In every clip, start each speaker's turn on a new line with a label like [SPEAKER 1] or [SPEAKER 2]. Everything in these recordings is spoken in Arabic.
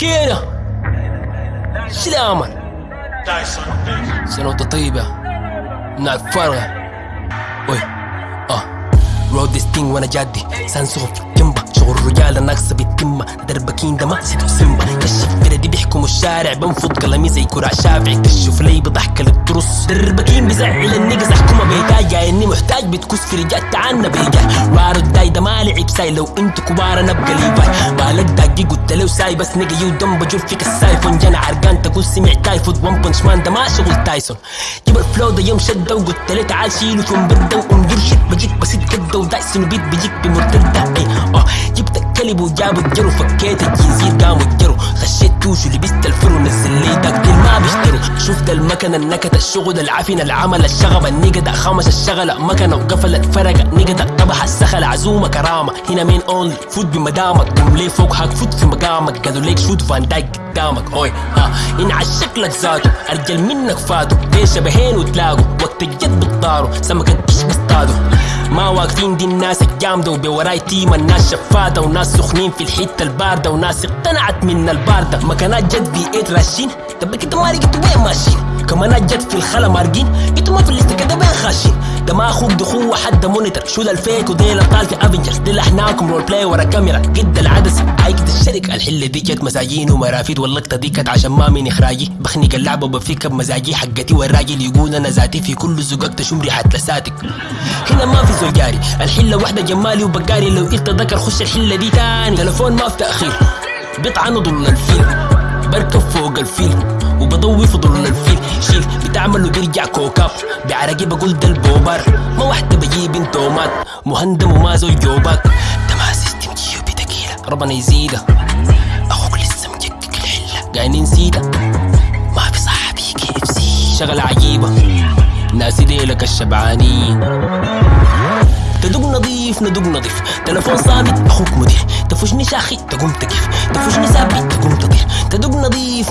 [SPEAKER 1] كينا سلامة سنة وانت طيبة. نعرف فارغة وي آه رود ستينج وأنا جادي. سانسوغ في الجنبة شغل الرجال ناقصة بالتمة دربكين ده ما سيمبا. كشف فردي بيحكموا الشارع. بنفض قلمي زي كرع شافعي. كشف لي بضحك للترص دربكين بزعل النقص. أحكمها اني محتاج بتكس في رجال تعنا بيجا وارو الداي ده ما لعب ساي. لو انت كبار أنا ابقى ليفاي بالك داقي قلت له ساي. بس نقي ودم بجول فيك السايفون جانا عرقان تقول سمع تايفود. وان بنش مان ده ما شغل تايسون. جيب الفلو ده يوم شده وقلت له تعال شيله ثم برده وانجر شت بجيك بسيط كده ودايسون بيت بيجيك بمرتدة. اي آه. جبت الكلب وجابوا الجرو فكيت الجنزير قاموا الجرو. خشيت توش ولبست الفرو نزل لي دقل ما بيشتروا ده المكنة النكت الشغل العفن العمل الشغب النقد خمس الشغلة مكنة وقفلت فرقة. نقد طبح السخل عزومة كرامة. هنا مين اونلي فوت بمدامك قوم لي فوق هاك فوت في مقامك. قالوا ليك شوت فان دايك قدامك أوي. ها. إن عشقلك ذاته أرجل منك فاتوا بين شبهين وتلاقوا. وقت الجد بتطاروا. سمكة إيش بيصطادوا ما واقفين دي الناس الجامدة وبوراي تيم الناس شفادة وناس سخنين في الحتة الباردة وناس اقتنعت من الباردة. مكانات جد في ايت راشين طب كده ما لقيتوا وين ماشيين؟ كمانات جد في الخلا مارقين. أنتوا ما في الليسته كده وين خاشين؟ ده ما أخوك دخوه حد مونيتر. شو ده الفيك وديل ابطال في افنجرز دي لحناكم رول بلاي ورا كاميرا قد العدسة عايكة الشركة الحلة دي جت مساجين ومرافيد واللقطة دي كانت عشان ما من اخراجي بخنق اللعبة وبفيك بمزاجي. حقتي والراجل يقول أنا ذاتي في كل زقاق تشم ريحة لساتك. هنا ما في زول جاري الحلة واحدة جمالي وبقاري. لو انت ذكر خش الحلة دي تاني. تلفون ما في تأخير. بيطعنوا ضل الفيل بركب فوق الفيل وبضوي في ضل الفيل شيل بتعمل وبيرجع كوكاب بعرقي بقول ده البوبر ما واحدة بجيب انتومات مهندم وما زوج جوبات ده ما سيستم جيوبي تقيلة. ربنا يزيده أخوك لسه مجكك الحلة قاينين سيدة ما في صاحبي كي اف سي شغلة عجيبة. ناسي ديلك الشبعانين تدق نظيف ندق نظيف. تلفون صامت أخوك مدير. تفوشني شاخي تقوم تقف تفوشني ثابت تقوم تطير.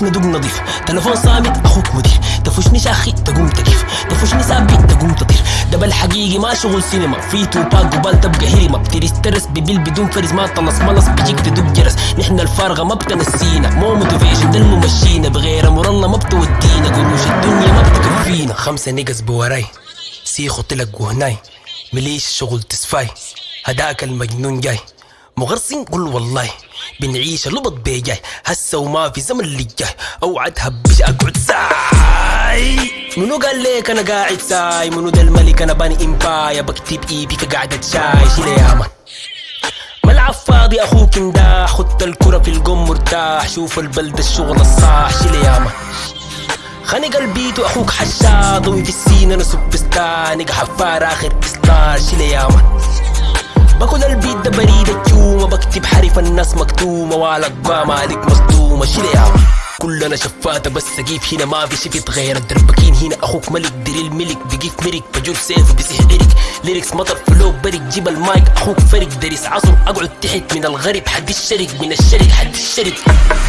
[SPEAKER 1] تدق نظيف تلفون صامت أخوك مدير. تفوشني شاخي تقوم تقف تفوشني ثابت تقوم تطير. ده بالحقيقي ما شغل سينما. في توباك قبال تبقى هيرما بترسترس ببيل بدون فرز. ما طلص ملص بيجيك تدق جرس. نحن الفارغة ما بتنسينا. مو موتيفيشن ده الممشينا بغير أمر الله ما بتودينا. قروش الدنيا ما بتكفينا. خمسة نقص بوراي. سيخو طلق وهناي. مليش شغل تسفاي. هداك المجنون جاي. مغرسين قول والله بنعيش لبط بيجاي. هسه وما في زمن اللي جاي أوعد هبش أقعد ساي. منو قال ليك أنا قاعد ساي؟ منو ده الملك أنا باني إمبايا؟ بكتب ايبي كقعدة شاي شيل يا مان ملعب فاضي أخوك انداح. خدت الكرة في القم مرتاح. شوف البلد الشغل الصاح. شيل يا مان خانق البيت واخوك حشاد ضوي في السين أنا سوب ستانق حفار آخر ستار شيل يا مان باكل البيت ده بريد الجومة بكتب حرف الناس مكتومة والأقوى مالك مصدومة. شيل يا كلنا شفاتة بس سقيف هنا ما في شفت غير الدربكين. هنا أخوك ملك دريل ملك بقيف مرك بجول سيف بسح ارك ليركس مطر فلو برك جيب المايك أخوك فرق دريس. عصر أقعد تحت من الغرب حد الشرق من الشرق حد الشرق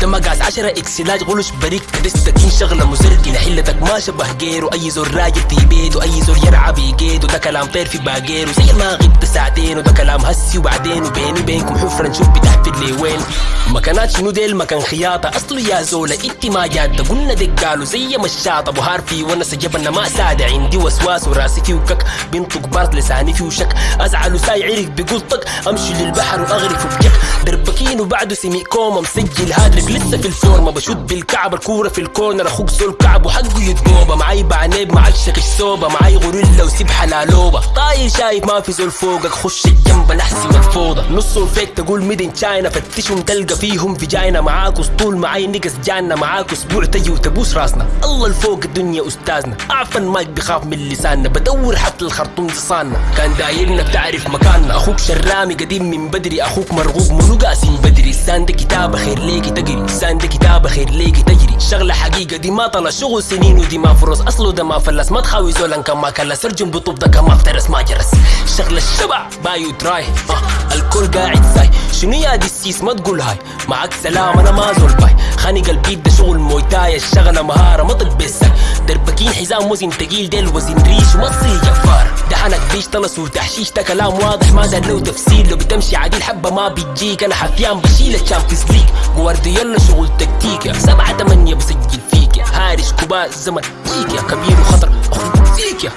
[SPEAKER 1] ده مقاس عشرة اكسلاج غلش بريك. كدستك شغلة مزرقة حلتك ما شبه غيره. أي زور راجل في بيته أي زور يرعى بيجيده ده كلام طير في باقيره. زي ما غبت ساعتين وده كلام هسي وبعدين. وبيني بينكم حفرة نشوف بتحفر لي وين. مكانات شنو ديل؟ مكان خياطة. اصله يا زولة انت ما جادة قلنا ديك قالوا زي مشاطة بهار في وانا سجبنا ما سادة. عندي وسواس وراسي فيه وكك. بنطق بارد لساني فيه وشك. أزعل وساي عرق بيقول طق أمشي للبحر واغرف بجك دربكين وبعده سمي كوما مسجل هادرك لسه في الفورمة بشد بالكعب الكورة في الكورنر. أخوك زول كعب وحقه يتقوبة. معاي بعنيب معاك شكش صوبة معاي غوريلا وسبحة لالوبة طاير شايف ما في زول فوقك. خش الجنب نحسي والفوضى نصهم فيك تقول ميدن تشاينا فتشهم تلقى فيهم فيجاينا معاك أسطول. معاي نقص جانا معاك أسبوع تجي وتبوس راسنا. الله الفوق الدنيا أستاذنا. أعفن مايك بخاف من لساننا. بدور حتى الخرطوم لصاننا كان دايرنا بتعرف مكاننا. أخوك شرامي قديم من بدري. أخوك مرغوب منو قاسم بدري. سان ده كتابة خير ليكي تقري سان ده كتابة خير ليكي تجري. شغلة حقيقة دي ما طلع شغل سنين ودي ما فرص. أصله ده ما فلس. ما تخاوي زولا كان ما كلس. ارجم بطوب ده كان ما افترس. ما جرس. شغلة الشبع. بايو تراي. آه. الكل قاعد ساي. شنو يا دي السيس؟ ما تقول هاي. معك سلام أنا ما زول باي. خانق البيت ده شغل مويتاي الشغلة مهارة ما بالساي دربكين حزام وزن تقيل ديل وزن ريش وما تصير جفار. ده لحنك بيشتغل صوت تحشيش ده كلام واضح ما دار له تفسير لو بتمشي عديل حبة ما بتجيك. أنا حفيان بشيل الشامبيونز ليج جوارديولا شغل تكتيك سبعة تمانية بسجل فيك هارش كبار الزمن فيك يا. كبير وخطر أخوك فيك يا.